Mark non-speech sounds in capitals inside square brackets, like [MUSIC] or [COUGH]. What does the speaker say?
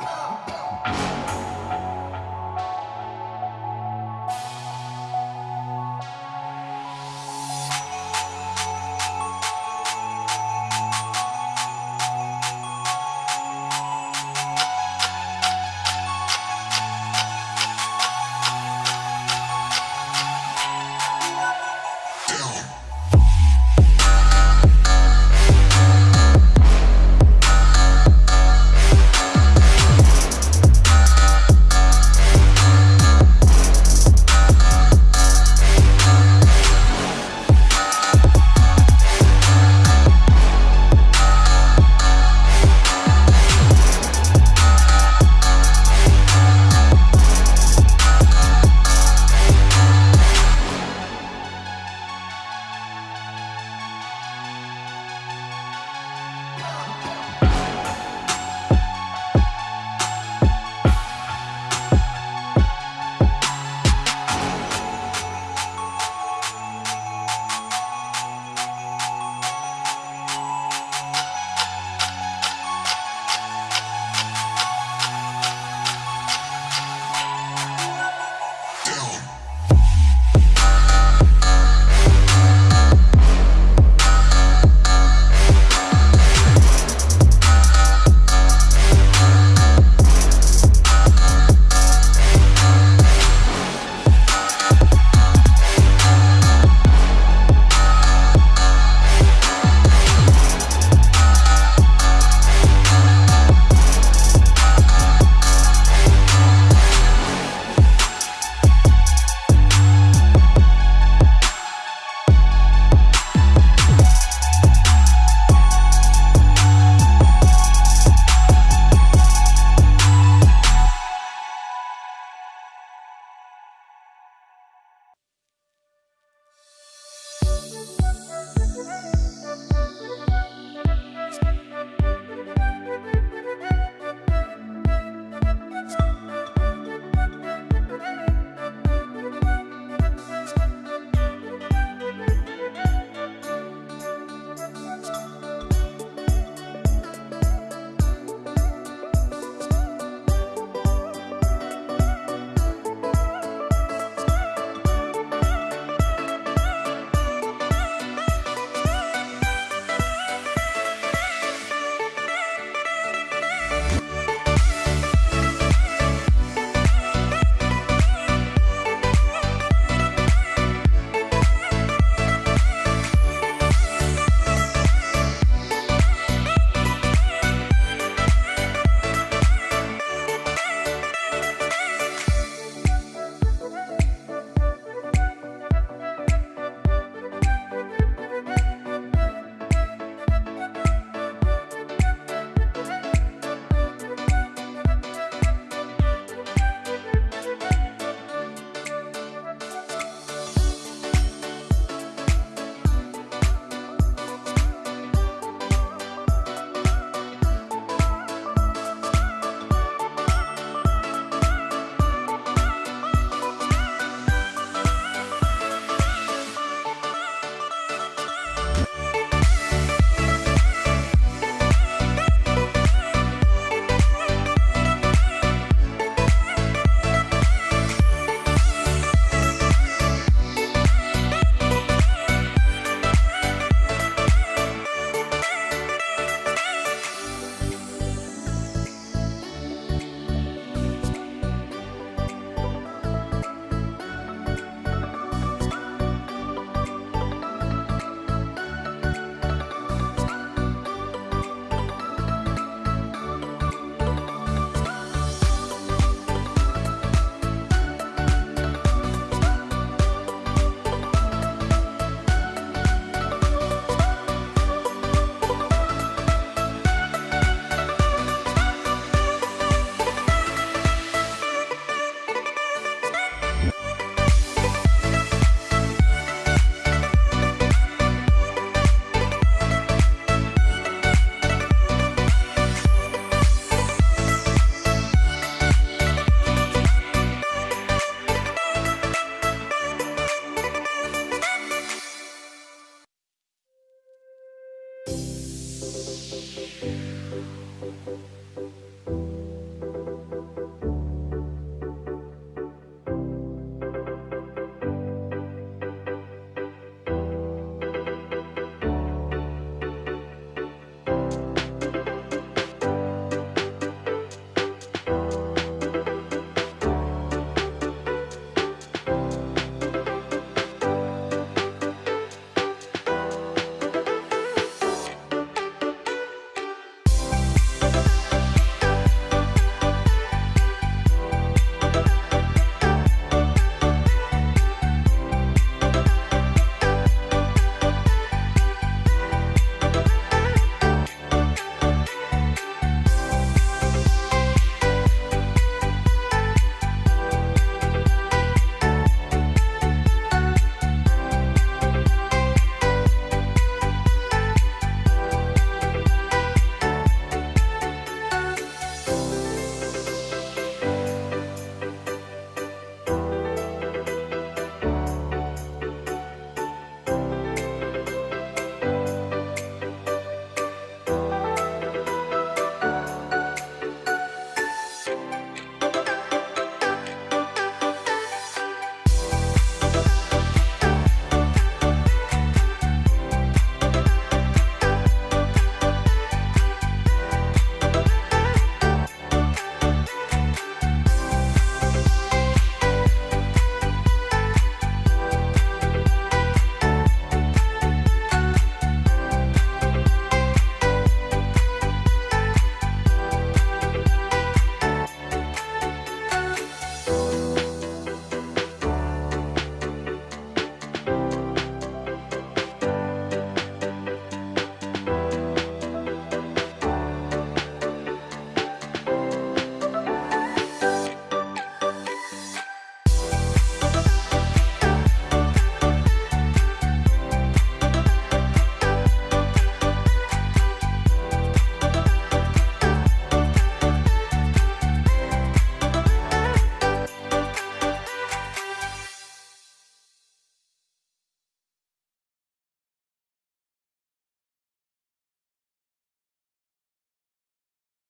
Oh! [COUGHS] [COUGHS]